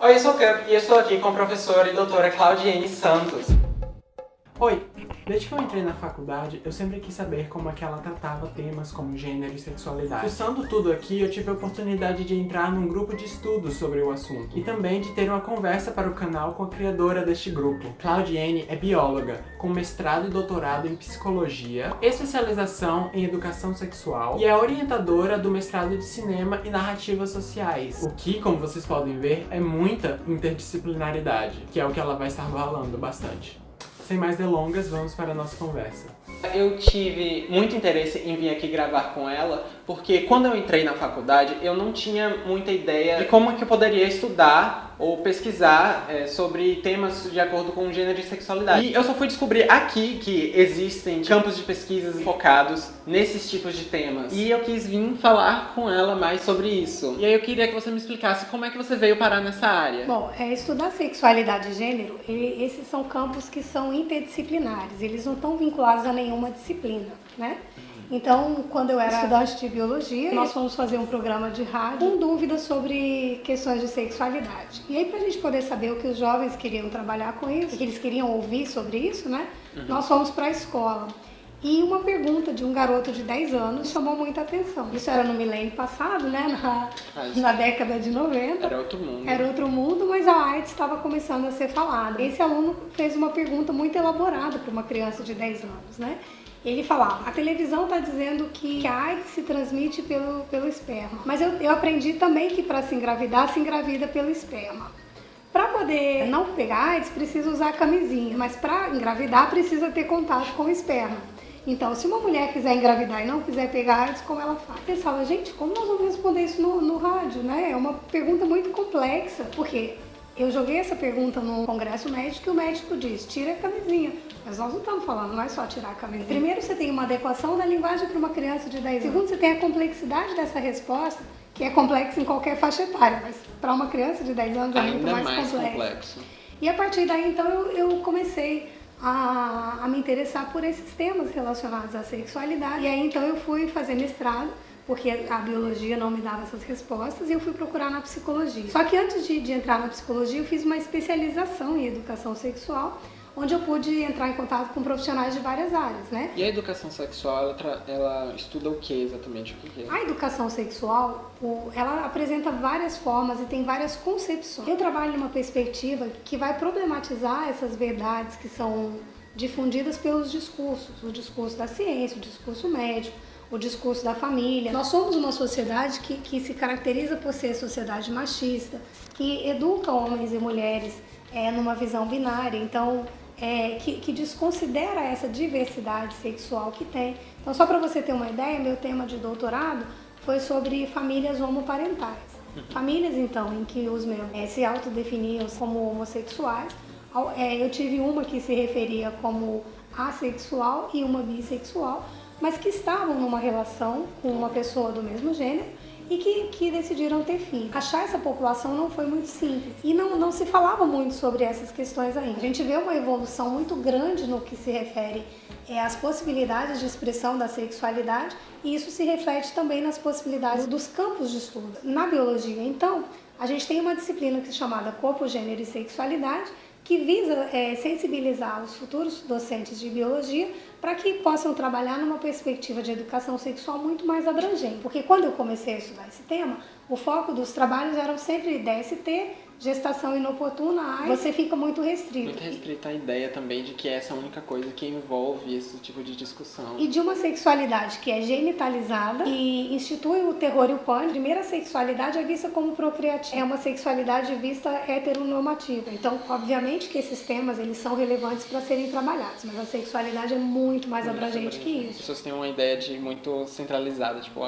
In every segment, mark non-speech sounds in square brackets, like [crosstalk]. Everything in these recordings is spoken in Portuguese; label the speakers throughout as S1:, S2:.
S1: Oi, eu sou o Cup e estou aqui com a professora e doutora Claudiene Santos.
S2: Oi, desde que eu entrei na faculdade, eu sempre quis saber como é que ela tratava temas como gênero e sexualidade. Fuçando tudo aqui, eu tive a oportunidade de entrar num grupo de estudos sobre o assunto e também de ter uma conversa para o canal com a criadora deste grupo. Claudiene é bióloga, com mestrado e doutorado em psicologia, especialização em educação sexual e é orientadora do mestrado de cinema e narrativas sociais, o que, como vocês podem ver, é muita interdisciplinaridade, que é o que ela vai estar falando bastante. Sem mais delongas, vamos para a nossa conversa.
S1: Eu tive muito interesse em vir aqui gravar com ela, porque quando eu entrei na faculdade, eu não tinha muita ideia de como que eu poderia estudar ou pesquisar é, sobre temas de acordo com gênero e sexualidade. E eu só fui descobrir aqui que existem campos de pesquisas focados nesses tipos de temas. E eu quis vir falar com ela mais sobre isso. E aí eu queria que você me explicasse como é que você veio parar nessa área.
S3: Bom, é, estudar sexualidade e gênero, ele, esses são campos que são interdisciplinares, eles não estão vinculados a nenhuma disciplina, né? Então, quando eu era estudante de biologia, nós fomos fazer um programa de rádio com dúvidas sobre questões de sexualidade. E aí, para a gente poder saber o que os jovens queriam trabalhar com isso, o que eles queriam ouvir sobre isso, né? Uhum. Nós fomos para a escola. E uma pergunta de um garoto de 10 anos chamou muita atenção. Isso era no milênio passado, né? Na, na década de 90.
S1: Era outro mundo.
S3: Era outro mundo, mas a AIDS estava começando a ser falada. Esse aluno fez uma pergunta muito elaborada para uma criança de 10 anos, né? Ele falava, a televisão está dizendo que a AIDS se transmite pelo, pelo esperma. Mas eu, eu aprendi também que para se engravidar, se engravida pelo esperma. Para poder não pegar AIDS, precisa usar camisinha, mas para engravidar precisa ter contato com o esperma. Então, se uma mulher quiser engravidar e não quiser pegar AIDS, como ela faz? Pensava, gente, como nós vamos responder isso no, no rádio, né? É uma pergunta muito complexa, porque eu joguei essa pergunta no congresso médico e o médico diz, tira a camisinha. Mas nós não estamos falando, não é só tirar a camisinha. Primeiro você tem uma adequação da linguagem para uma criança de 10 anos. Segundo, você tem a complexidade dessa resposta, que é complexa em qualquer faixa etária, mas para uma criança de 10 anos é muito mais, mais complexo. complexo. E a partir daí, então, eu, eu comecei a, a me interessar por esses temas relacionados à sexualidade. E aí, então, eu fui fazer mestrado porque a biologia não me dava essas respostas e eu fui procurar na psicologia. Só que antes de, de entrar na psicologia, eu fiz uma especialização em educação sexual, onde eu pude entrar em contato com profissionais de várias áreas, né?
S1: E a educação sexual, ela, ela estuda o que exatamente? O que é?
S3: A educação sexual, ela apresenta várias formas e tem várias concepções. Eu trabalho numa perspectiva que vai problematizar essas verdades que são difundidas pelos discursos, o discurso da ciência, o discurso médico, o discurso da família. Nós somos uma sociedade que, que se caracteriza por ser sociedade machista, que educa homens e mulheres é, numa visão binária, então é, que, que, desconsidera essa diversidade sexual que tem. Então, só para você ter uma ideia, meu tema de doutorado foi sobre famílias homoparentais. Famílias, então, em que os meus é, se autodefiniam como homossexuais. É, eu tive uma que se referia como assexual e uma bissexual, mas que estavam numa relação com uma pessoa do mesmo gênero e que, que decidiram ter filhos. Achar essa população não foi muito simples e não, não se falava muito sobre essas questões ainda. A gente vê uma evolução muito grande no que se refere é, às possibilidades de expressão da sexualidade e isso se reflete também nas possibilidades dos campos de estudo. Na biologia, então, a gente tem uma disciplina que é chamada Corpo, Gênero e Sexualidade, que visa é, sensibilizar os futuros docentes de biologia para que possam trabalhar numa perspectiva de educação sexual muito mais abrangente. Porque quando eu comecei a estudar esse tema, o foco dos trabalhos eram sempre DST, gestação inoportuna, aí você fica muito restrito.
S1: Muito restrita a ideia também de que essa é a única coisa que envolve esse tipo de discussão.
S3: E de uma sexualidade que é genitalizada e institui o terror e o pânico. A primeira sexualidade é vista como procriativa. É uma sexualidade vista heteronormativa. Então, obviamente que esses temas eles são relevantes para serem trabalhados, mas a sexualidade é muito mais muito abrangente que isso. As
S1: pessoas têm uma ideia de muito centralizada, tipo,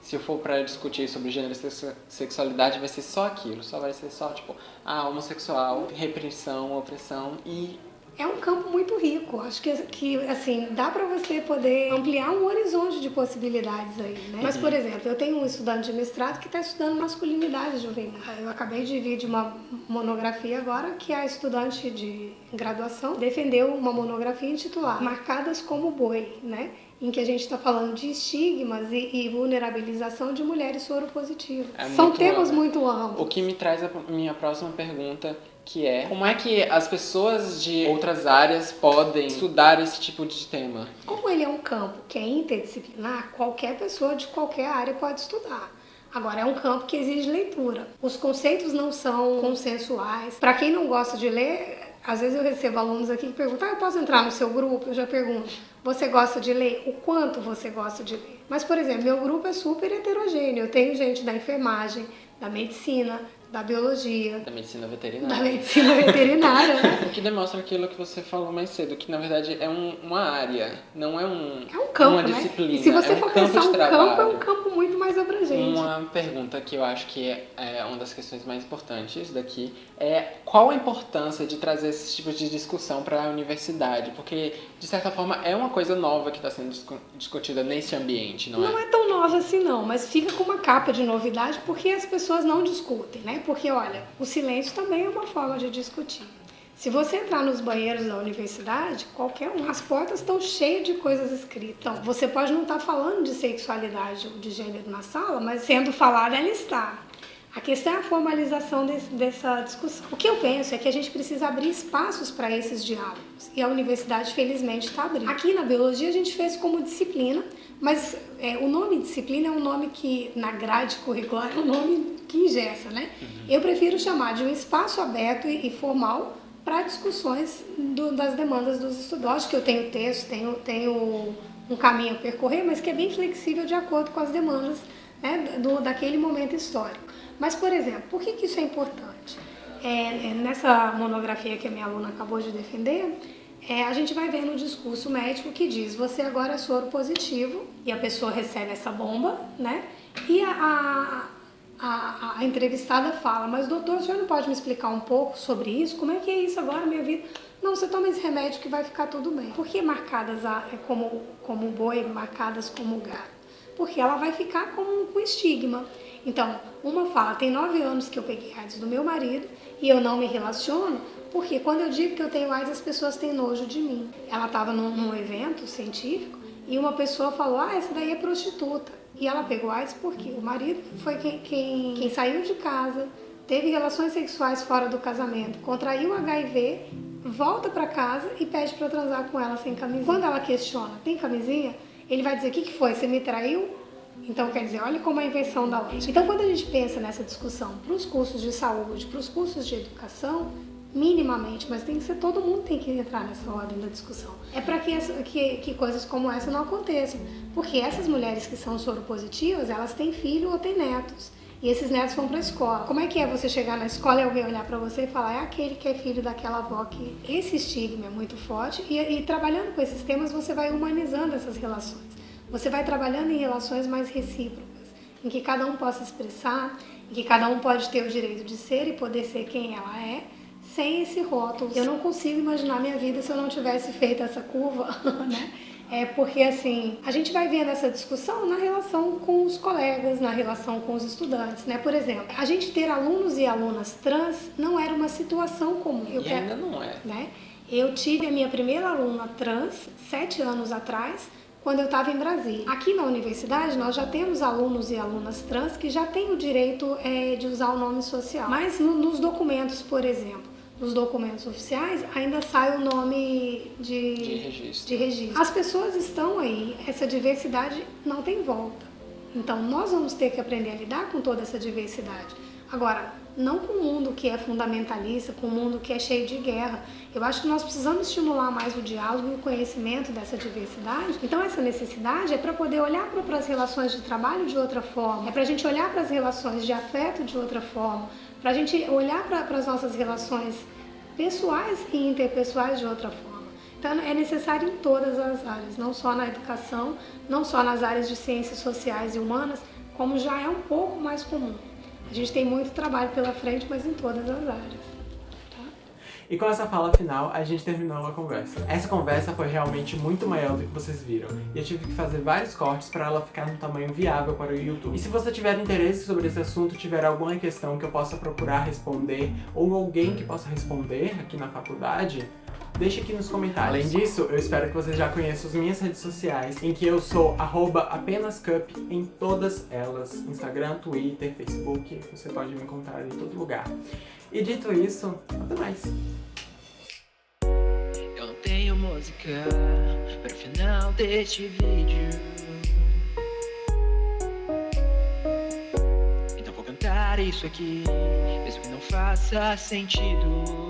S1: se eu for para discutir sobre gênero e sexualidade vai ser só aquilo, só vai ser só tipo ah, homossexual, repressão, opressão e
S3: é um campo muito rico. Acho que, que assim, dá para você poder ampliar um horizonte de possibilidades aí, né? Mas, por exemplo, eu tenho um estudante de mestrado que está estudando masculinidade juvenil. Eu acabei de vir de uma monografia agora que a estudante de graduação defendeu uma monografia intitulada Marcadas como Boi, né? em que a gente está falando de estigmas e, e, vulnerabilização de mulheres soropositivas.
S1: É
S3: São temas amplo. muito amplos.
S1: O que me traz a minha próxima pergunta, que é como é que as pessoas de outras áreas podem estudar esse tipo de tema?
S3: Como ele é um campo que é interdisciplinar, qualquer pessoa de qualquer área pode estudar. Agora, é um campo que exige leitura. Os conceitos não são consensuais. Para quem não gosta de ler, às vezes eu recebo alunos aqui que perguntam, ah, eu posso entrar no seu grupo? Eu já pergunto, você gosta de ler? O quanto você gosta de ler? Mas, por exemplo, meu grupo é super heterogêneo. Eu tenho gente da enfermagem, da medicina, da biologia.
S1: Da medicina veterinária.
S3: Da medicina veterinária, né? [laughs]
S1: O que demonstra aquilo que você falou mais cedo, que na verdade é um, uma área, não é um
S3: É um campo,
S1: uma
S3: né?
S1: disciplina.
S3: E se você
S1: é um
S3: for
S1: campo
S3: pensar
S1: de
S3: um
S1: trabalho.
S3: campo, é um campo muito mais abrangente.
S1: Uma pergunta que eu acho que é, é uma das questões mais importantes daqui é qual a importância de trazer esses tipos de discussão para a universidade? Porque, de certa forma, é uma coisa nova que está sendo discutida nesse ambiente, não é?
S3: Não é tão nova assim não, mas fica com uma capa de novidade porque as pessoas não discutem, né? Porque, olha, o silêncio também é uma forma de discutir. Se você entrar nos banheiros da universidade, qualquer um, as portas estão cheias de coisas escritas. Então, você pode não estar falando de sexualidade ou de gênero na sala, mas sendo falada, ela está. A questão é a formalização desse, dessa discussão. O que eu penso é que a gente precisa abrir espaços para esses diálogos. E a universidade, felizmente, está abrindo. Aqui na biologia, a gente fez como disciplina, mas é, o nome disciplina é um nome que, na grade curricular, é um nome que ingessa, né? Uhum. Eu prefiro chamar de um espaço aberto e, e formal para discussões do, das demandas dos estudantes. Acho que eu tenho texto, tenho, tenho um caminho a percorrer, mas que é bem flexível de acordo com as demandas né, do, daquele momento histórico. Mas, por exemplo, por que, que isso é importante? É, é, nessa monografia que a minha aluna acabou de defender, é, a gente vai ver no discurso médico que diz você agora é soro positivo e a pessoa recebe essa bomba, né? E a, a, a, a entrevistada fala, mas doutor, o senhor não pode me explicar um pouco sobre isso? Como é que é isso agora minha vida? Não, você toma esse remédio que vai ficar tudo bem. Por que marcadas é como, como boi, marcadas como gato? Porque ela vai ficar com, com estigma. Então, uma fala, tem nove anos que eu peguei AIDS do meu marido e eu não me relaciono, porque quando eu digo que eu tenho AIDS, as pessoas têm nojo de mim. Ela estava num, num, evento científico e uma pessoa falou, ah, essa daí é prostituta. E ela pegou AIDS porque o marido foi quem, quem, quem saiu de casa, teve relações sexuais fora do casamento, contraiu HIV, volta para casa e pede para transar com ela sem camisinha. Quando ela questiona, tem camisinha? Ele vai dizer, o que, que foi? Você me traiu? Então, quer dizer, olha como a invenção da lei. Então, quando a gente pensa nessa discussão para os cursos de saúde, para os cursos de educação, minimamente, mas tem que ser todo mundo tem que entrar nessa ordem da discussão. É para que, que, que, coisas como essa não aconteçam, porque essas mulheres que são soropositivas, elas têm filho ou têm netos. E esses netos vão para a escola. Como é que é você chegar na escola e alguém olhar para você e falar é aquele que é filho daquela avó que esse estigma é muito forte e, e trabalhando com esses temas você vai humanizando essas relações. Você vai trabalhando em relações mais recíprocas, em que cada um possa expressar, em que cada um pode ter o direito de ser e poder ser quem ela é, sem esse rótulo. Eu não consigo imaginar minha vida se eu não tivesse feito essa curva, [laughs] né? É porque assim, a gente vai vendo essa discussão na relação com os colegas, na relação com os estudantes, né? Por exemplo, a gente ter alunos e alunas trans não era uma situação comum.
S1: Eu e quero, ainda não é.
S3: Né? Eu tive a minha primeira aluna trans sete anos atrás, quando eu estava em Brasília. Aqui na universidade nós já temos alunos e alunas trans que já têm o direito é, de usar o nome social. Mas no, nos documentos, por exemplo, nos documentos oficiais ainda sai o nome de,
S1: de, registro.
S3: de registro. As pessoas estão aí, essa diversidade não tem volta. Então nós vamos ter que aprender a lidar com toda essa diversidade. Agora, não com um mundo que é fundamentalista, com um mundo que é cheio de guerra. Eu acho que nós precisamos estimular mais o diálogo e o conhecimento dessa diversidade. Então, essa necessidade é para poder olhar para as relações de trabalho de outra forma, é para a gente olhar para as relações de afeto de outra forma, para a gente olhar para as nossas relações pessoais e interpessoais de outra forma. Então, é necessário em todas as áreas, não só na educação, não só nas áreas de ciências sociais e humanas, como já é um pouco mais comum. A gente tem muito trabalho pela frente, mas em todas as áreas.
S2: E com essa fala final, a gente terminou a conversa. Essa conversa foi realmente muito maior do que vocês viram, e eu tive que fazer vários cortes para ela ficar no tamanho viável para o YouTube. E se você tiver interesse sobre esse assunto, tiver alguma questão que eu possa procurar responder, ou alguém que possa responder aqui na faculdade,
S1: Deixe aqui nos comentários. Além disso, eu espero que você já conheça as minhas redes sociais, em que eu sou apenascup em todas elas. Instagram, Twitter, Facebook, você pode me encontrar em todo lugar. E dito isso, até mais.
S4: Eu não tenho música para o final deste vídeo. Então vou cantar isso aqui, mesmo que não faça sentido.